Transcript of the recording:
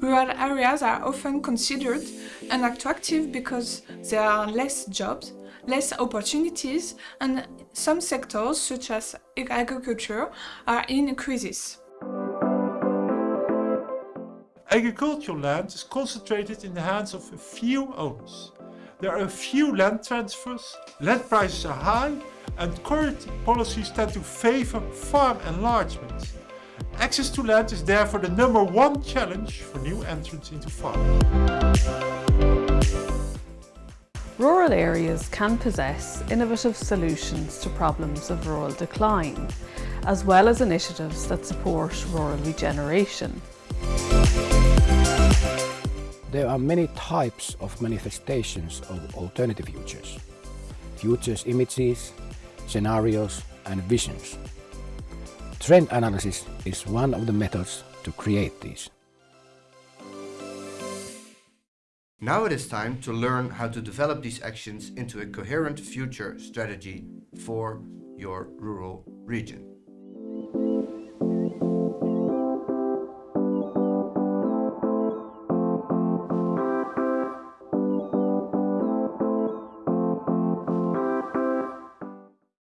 Rural areas are often considered unattractive because there are less jobs, less opportunities, and some sectors, such as agriculture, are in crisis. Agricultural land is concentrated in the hands of a few owners. There are a few land transfers, land prices are high, and current policies tend to favor farm enlargement. Access to land is therefore the number one challenge for new entrants into farming. Rural areas can possess innovative solutions to problems of rural decline, as well as initiatives that support rural regeneration. There are many types of manifestations of alternative futures. Futures images, scenarios and visions. Trend analysis is one of the methods to create these. Now it is time to learn how to develop these actions into a coherent future strategy for your rural region.